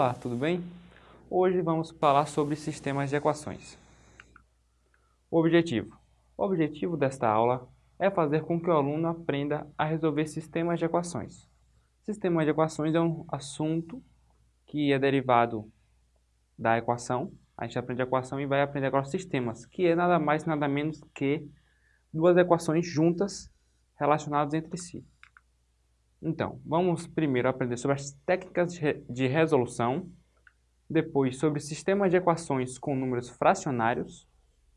Olá, tudo bem? Hoje vamos falar sobre sistemas de equações. Objetivo. O objetivo desta aula é fazer com que o aluno aprenda a resolver sistemas de equações. Sistema de equações é um assunto que é derivado da equação. A gente aprende a equação e vai aprender agora sistemas, que é nada mais nada menos que duas equações juntas relacionadas entre si. Então, vamos primeiro aprender sobre as técnicas de resolução, depois sobre sistemas de equações com números fracionários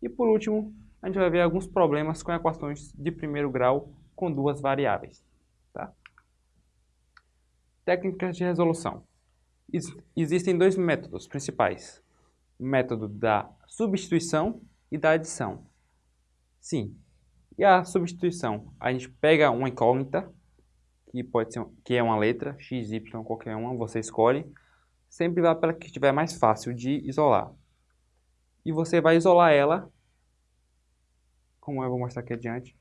e, por último, a gente vai ver alguns problemas com equações de primeiro grau com duas variáveis. Tá? Técnicas de resolução. Existem dois métodos principais, o método da substituição e da adição. Sim, e a substituição? A gente pega uma incógnita, que pode ser que é uma letra, x, y, qualquer uma, você escolhe. Sempre vai para que estiver mais fácil de isolar. E você vai isolar ela, como eu vou mostrar aqui adiante.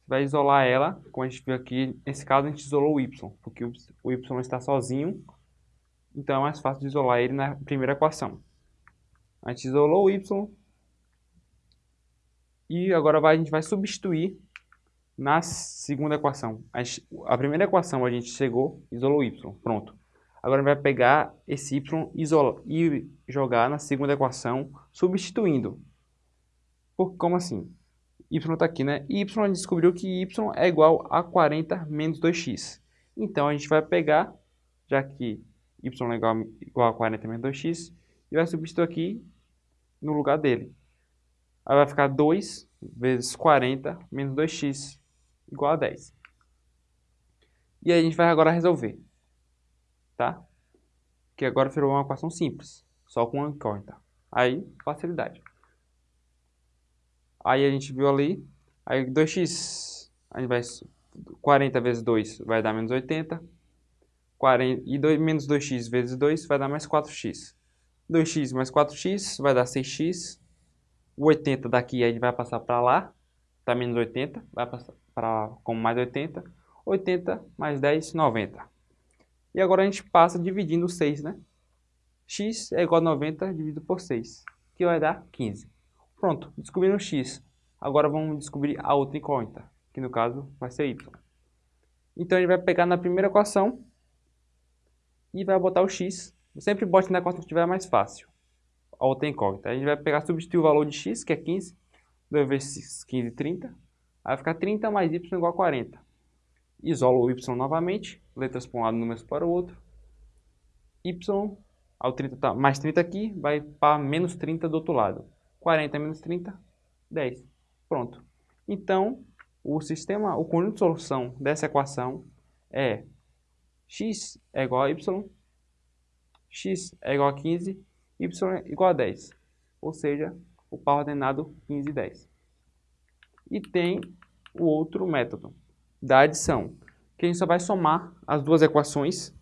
Você vai isolar ela, como a gente viu aqui, nesse caso a gente isolou o y, porque o y está sozinho, então é mais fácil de isolar ele na primeira equação. A gente isolou o y, e agora vai, a gente vai substituir na segunda equação. A, a, primeira equação a gente chegou, isolou y, pronto. Agora vai pegar esse y isola, e jogar na segunda equação, substituindo. Por, como assim? y está aqui, né? Y a gente descobriu que y é igual a 40 menos 2x. Então a gente vai pegar, já que y é igual, igual a 40 menos 2x, e vai substituir aqui no lugar dele. Aí vai ficar 2 vezes 40 menos 2x igual a 10. E aí a gente vai agora resolver. Tá? Que agora virou uma equação simples. Só com uma incógnita. Aí, facilidade. Aí a gente viu ali. Aí 2x. A gente vai... 40 vezes 2 vai dar menos 80. 40, e 2, menos 2x vezes 2 vai dar mais 4x. 2x mais 4x vai dar 6x. O 80 daqui a gente vai passar para lá, tá menos 80, vai passar para como mais 80. 80 mais 10, 90. E agora a gente passa dividindo 6, né? x é igual a 90 dividido por 6, que vai dar 15. Pronto, descobrimos x. Agora vamos descobrir a outra incógnita, que no caso vai ser y. Então a gente vai pegar na primeira equação e vai botar o x. Sempre bote na equação que estiver mais fácil a outra incógnita. A gente vai pegar, substituir o valor de x, que é 15, 2 vezes 15, 30. Aí vai ficar 30 mais y igual a 40. Isola o y novamente, letras para um lado, números para o outro. y, ao 30 tá, mais 30 aqui, vai para menos 30 do outro lado. 40 menos 30, 10. Pronto. Então, o sistema, o conjunto de solução dessa equação é x é igual a y, x é igual a 15 y é igual a 10, ou seja, o par ordenado 15 e 10. E tem o outro método, da adição, que a gente só vai somar as duas equações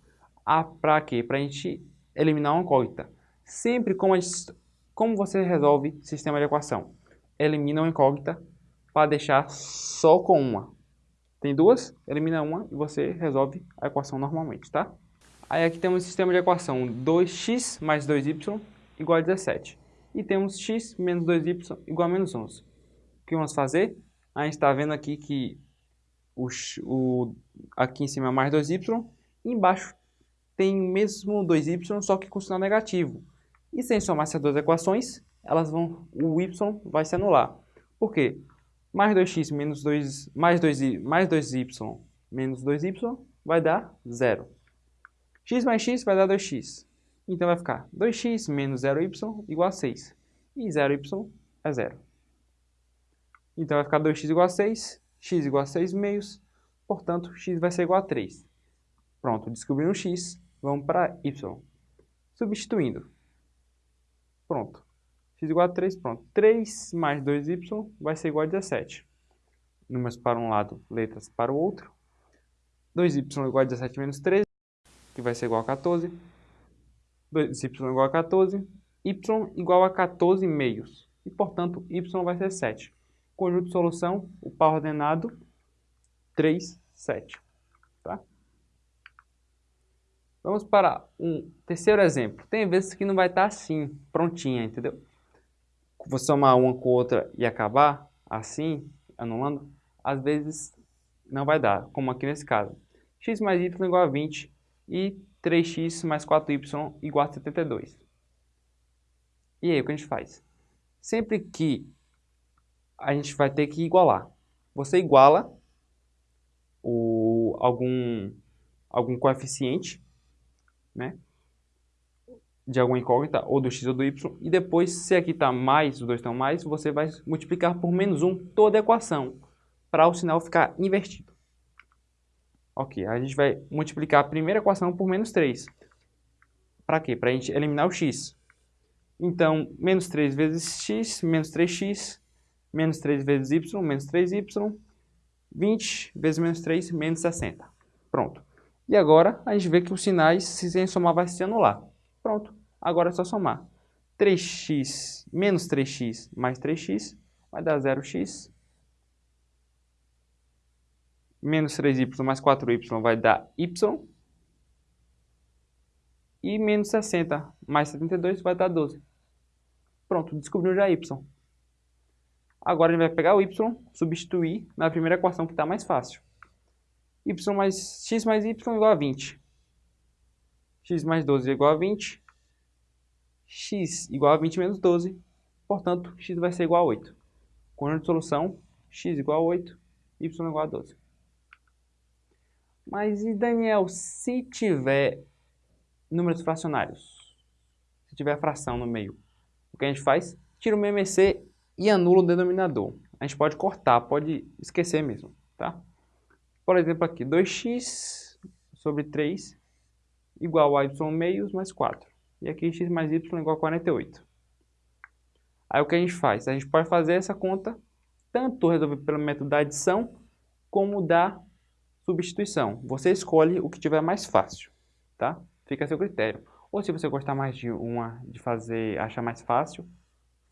para quê? Para a gente eliminar uma incógnita. Sempre como, a como você resolve sistema de equação? Elimina uma incógnita para deixar só com uma. Tem duas, elimina uma e você resolve a equação normalmente, tá? Aí aqui temos o sistema de equação 2x mais 2y igual a 17. E temos x menos 2y igual a menos 11. O que vamos fazer? A gente está vendo aqui que o, o, aqui em cima é mais 2y, e embaixo tem o mesmo 2y, só que com sinal negativo. E sem somar essas duas equações, elas vão, o y vai se anular. Por quê? Mais 2x menos 2, mais 2y, mais 2y menos 2y vai dar zero x mais x vai dar 2x. Então vai ficar 2x menos 0y igual a 6. E 0y é 0. Então vai ficar 2x igual a 6, x igual a 6 meios, portanto x vai ser igual a 3. Pronto, descobrimos x, vamos para y. Substituindo. Pronto. x igual a 3, pronto. 3 mais 2y vai ser igual a 17. Números para um lado, letras para o outro. 2y igual a 17 menos 13 que vai ser igual a 14. 2y igual a 14. y igual a 14 meios. E, portanto, y vai ser 7. Conjunto de solução, o par ordenado, 3, 7. Tá? Vamos para um terceiro exemplo. Tem vezes que não vai estar assim, prontinha, entendeu? Vou somar uma com outra e acabar assim, anulando, às vezes não vai dar, como aqui nesse caso. x mais y igual a 20 e 3x mais 4y igual a 72. E aí, o que a gente faz? Sempre que a gente vai ter que igualar. Você iguala o, algum, algum coeficiente né, de alguma incógnita, ou do x ou do y, e depois, se aqui está mais, os dois estão mais, você vai multiplicar por menos 1 toda a equação, para o sinal ficar invertido. Ok, a gente vai multiplicar a primeira equação por menos 3. Para quê? Para a gente eliminar o x. Então, menos 3 vezes x, menos 3x, menos 3 vezes y, menos 3y, 20 vezes menos 3, menos 60. Pronto. E agora, a gente vê que os sinais, se sem somar, vai se anular. Pronto. Agora é só somar. 3x menos 3x mais 3x vai dar 0x menos 3y mais 4y vai dar y. E menos 60 mais 72 vai dar 12. Pronto, descobriu já y. Agora a gente vai pegar o y, substituir na primeira equação que está mais fácil. y mais x mais y igual a 20. x mais 12 é igual a 20. x igual a 20 menos 12. Portanto, x vai ser igual a 8. Conjunto de solução, x igual a 8, y igual a 12. Mas e Daniel, se tiver números fracionários? Se tiver fração no meio, o que a gente faz? Tira o MMC e anula o denominador. A gente pode cortar, pode esquecer mesmo, tá? Por exemplo aqui, 2x sobre 3 igual a y meios mais 4. E aqui x mais y igual a 48. Aí o que a gente faz? A gente pode fazer essa conta tanto resolver pelo método da adição como da substituição. Você escolhe o que tiver mais fácil, tá? Fica a seu critério. Ou se você gostar mais de uma, de fazer, achar mais fácil,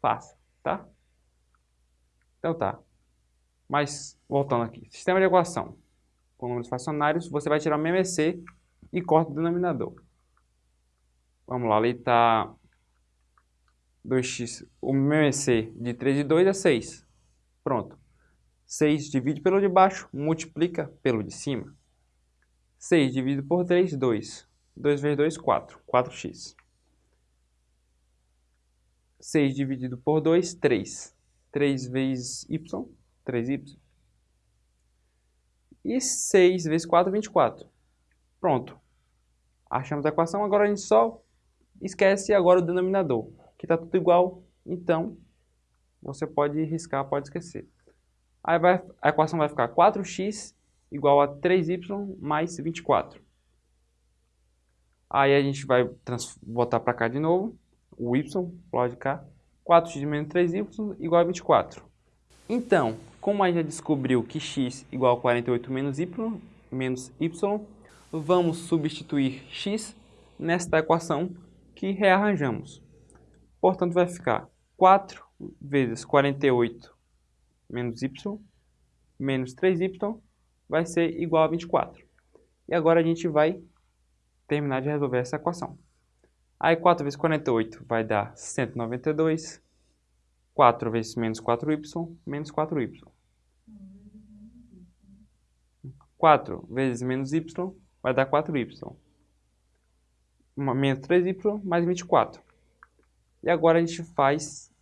faça, tá? Então tá. Mas, voltando aqui. Sistema de equação. Com números fracionários, você vai tirar o MMC e corta o denominador. Vamos lá, ali está 2x, o MMC de 3 e 2 é 6. Pronto. 6 divide pelo de baixo, multiplica pelo de cima. 6 dividido por 3, 2. 2 vezes 2, 4. 4x. 6 dividido por 2, 3. 3 vezes y, 3y. E 6 vezes 4, 24. Pronto. Achamos a equação, agora a gente só esquece agora o denominador, que está tudo igual, então você pode riscar, pode esquecer. Aí vai, a equação vai ficar 4x igual a 3y mais 24. Aí a gente vai botar para cá de novo, o y, lado cá, 4x menos 3y igual a 24. Então, como a gente já descobriu que x igual a 48 menos y, menos y, vamos substituir x nesta equação que rearranjamos. Portanto, vai ficar 4 vezes 48 menos y menos 3y vai ser igual a 24. E agora a gente vai terminar de resolver essa equação. Aí 4 vezes 48 vai dar 192. 4 vezes menos 4y, menos 4y. 4 vezes menos y vai dar 4y. Menos 3y mais 24. E agora a gente faz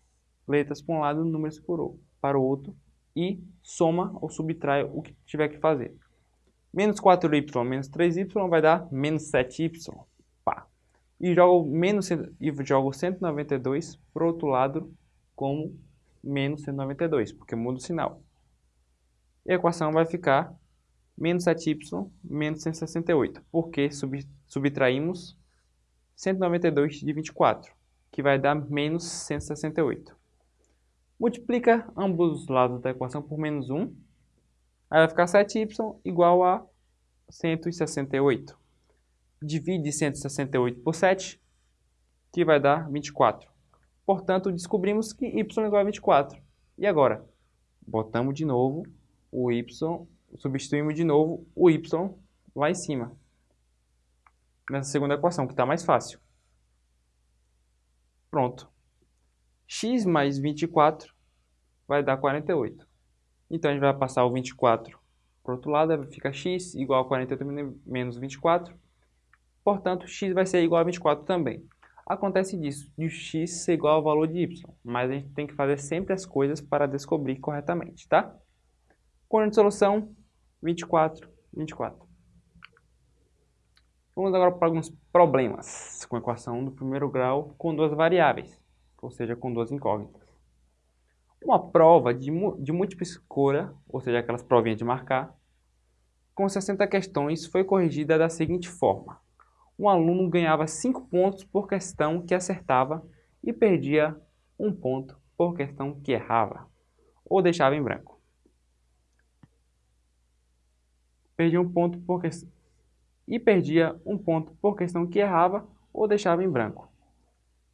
letras para um lado, números para o outro e soma ou subtrai o que tiver que fazer. Menos 4y menos 3y vai dar menos 7y. E jogo, menos, e jogo 192 para o outro lado como menos 192, porque muda o sinal. E a equação vai ficar menos 7y menos 168, porque sub, subtraímos 192 de 24, que vai dar menos 168. Multiplica ambos os lados da equação por menos 1. Aí vai ficar 7y igual a 168. Divide 168 por 7, que vai dar 24. Portanto, descobrimos que y é igual a 24. E agora? Botamos de novo o y, substituímos de novo o y lá em cima. nessa segunda equação, que está mais fácil. Pronto. x mais 24 vai dar 48. Então, a gente vai passar o 24 para o outro lado, fica x igual a 48 menos 24. Portanto, x vai ser igual a 24 também. Acontece disso, de x ser igual ao valor de y, mas a gente tem que fazer sempre as coisas para descobrir corretamente, tá? Quando de solução, 24, 24. Vamos agora para alguns problemas com a equação do primeiro grau com duas variáveis, ou seja, com duas incógnitas. Uma prova de, de múltipla escolha, ou seja, aquelas provinhas de marcar, com 60 questões foi corrigida da seguinte forma. Um aluno ganhava 5 pontos por questão que acertava e perdia 1 ponto por questão que errava, ou deixava em branco. Perdia um ponto por questão e perdia um ponto por questão que errava ou deixava em branco.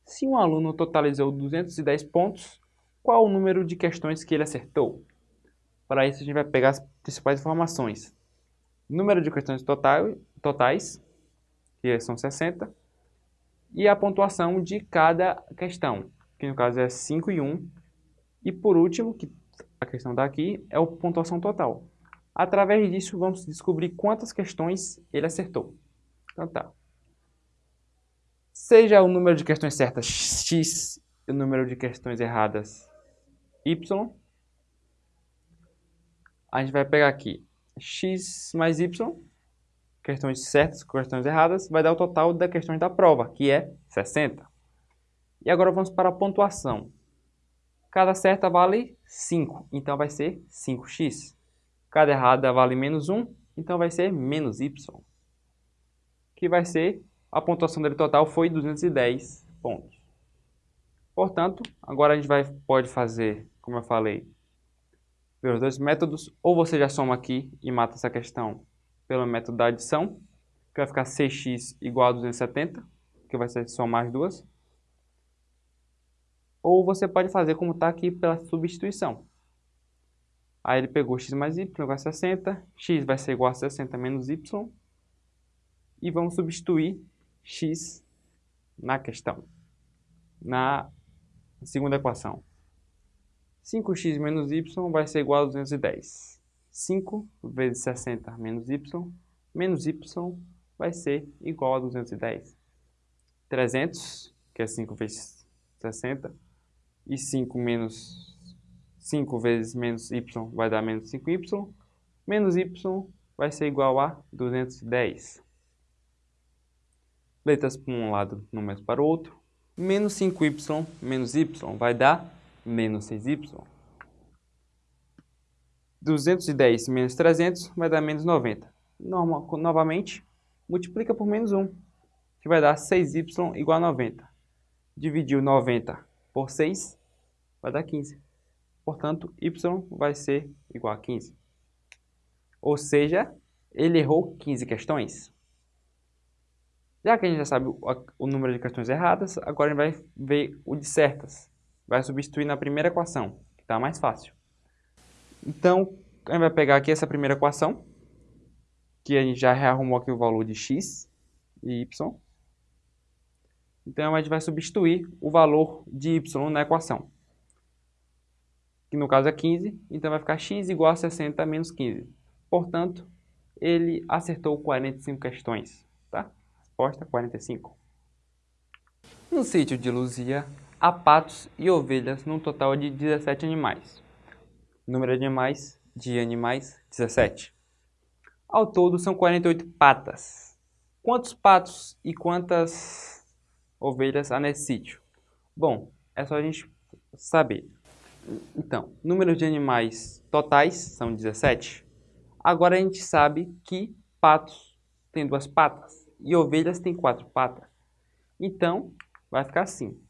Se um aluno totalizou 210 pontos, qual o número de questões que ele acertou? Para isso, a gente vai pegar as principais informações. Número de questões total, totais, que são 60, e a pontuação de cada questão, que no caso é 5 e 1. E por último, que a questão daqui, é a pontuação total. Através disso, vamos descobrir quantas questões ele acertou. Então tá. Seja o número de questões certas x e o número de questões erradas y. A gente vai pegar aqui x mais y, questões certas, questões erradas, vai dar o total das questões da prova, que é 60. E agora vamos para a pontuação. Cada certa vale 5, então vai ser 5x. Cada errada vale menos 1, então vai ser menos y. Que vai ser, a pontuação dele total foi 210 pontos. Portanto, agora a gente vai, pode fazer como eu falei, pelos dois métodos, ou você já soma aqui e mata essa questão pelo método da adição, que vai ficar 6x igual a 270, que vai ser somar as duas. Ou você pode fazer como está aqui pela substituição. Aí ele pegou x mais y igual a 60, x vai ser igual a 60 menos y, e vamos substituir x na questão, na segunda equação. 5x menos y vai ser igual a 210. 5 vezes 60 menos y, menos y vai ser igual a 210. 300, que é 5 vezes 60, e 5 menos 5 vezes menos y vai dar menos 5y, menos y vai ser igual a 210. Letras para um lado, números para o outro. Menos 5y menos y vai dar menos 6y. 210 menos 300 vai dar menos 90. Normal, novamente, multiplica por menos 1, que vai dar 6y igual a 90. Dividiu 90 por 6, vai dar 15. Portanto, y vai ser igual a 15. Ou seja, ele errou 15 questões. Já que a gente já sabe o, número de questões erradas, agora a gente vai ver o de certas vai substituir na primeira equação, que está mais fácil. Então, a gente vai pegar aqui essa primeira equação, que a gente já rearrumou aqui o valor de x e y. Então, a gente vai substituir o valor de y na equação, que no caso é 15, então vai ficar x igual a 60 menos 15. Portanto, ele acertou 45 questões, tá? Resposta 45. No sítio de Luzia, há patos e ovelhas num total de 17 animais. Número de animais de animais, 17. Ao todo são 48 patas. Quantos patos e quantas ovelhas há nesse sítio? Bom, é só a gente saber. Então, número de animais totais são 17. Agora a gente sabe que patos têm duas patas e ovelhas têm quatro patas. Então, vai ficar assim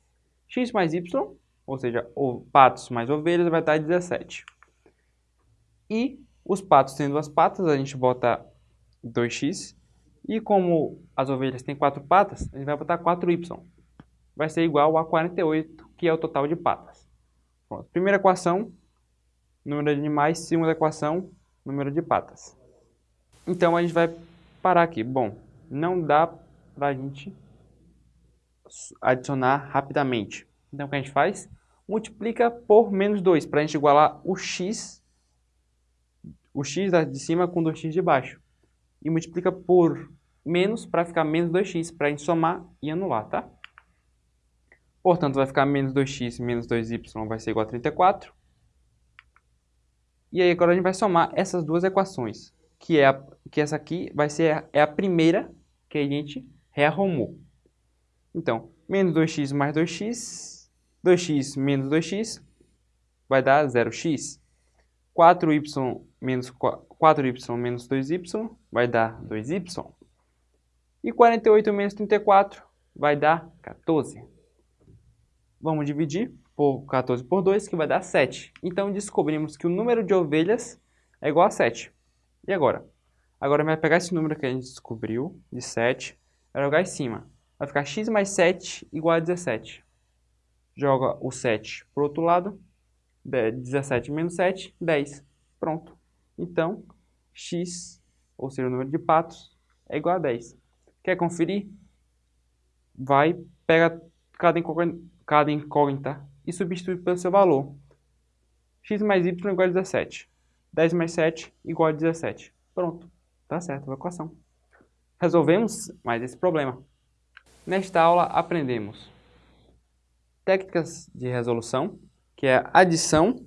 x mais y, ou seja, patos mais ovelhas, vai dar 17. E os patos tendo duas patas, a gente bota 2x. E como as ovelhas têm quatro patas, a gente vai botar 4y. Vai ser igual a 48, que é o total de patas. Pronto. Primeira equação, número de animais. Segunda equação, número de patas. Então, a gente vai parar aqui. Bom, não dá para a gente adicionar rapidamente. Então, o que a gente faz? Multiplica por menos 2, para a gente igualar o x, o x de cima com 2x de baixo. E multiplica por menos para ficar menos 2x, para a gente somar e anular, tá? Portanto, vai ficar menos 2x menos 2y vai ser igual a 34. E aí agora a gente vai somar essas duas equações, que, é a, que essa aqui vai ser a, é a primeira que a gente rearrumou. Então, menos 2x mais 2x, 2x menos 2x vai dar 0x. 4y menos 4y menos 2y vai dar 2y. E 48 menos 34 vai dar 14. Vamos dividir por 14 por 2, que vai dar 7. Então, descobrimos que o número de ovelhas é igual a 7. E agora? Agora vai pegar esse número que a gente descobriu, de 7, vai jogar em cima. Vai ficar x mais 7 igual a 17. Joga o 7 para o outro lado. 17 menos 7, 10. Pronto. Então, x, ou seja, o número de patos, é igual a 10. Quer conferir? Vai, pega cada incógnita, e substitui pelo seu valor. x mais y igual a 17. 10 mais 7 igual a 17. Pronto. Tá certo a equação. Resolvemos mais esse problema. Nesta aula aprendemos técnicas de resolução, que é a adição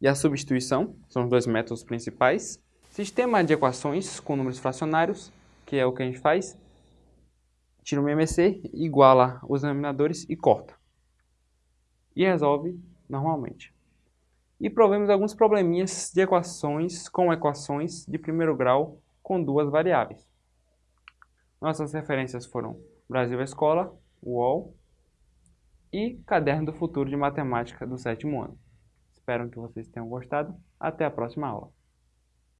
e a substituição, são os dois métodos principais. Sistema de equações com números fracionários, que é o que a gente faz. Tira o MMC, iguala os denominadores e corta. E resolve normalmente. E provemos alguns probleminhas de equações com equações de primeiro grau com duas variáveis. Nossas referências foram Brasil Escola, UOL e Caderno do Futuro de Matemática do sétimo ano. Espero que vocês tenham gostado. Até a próxima aula.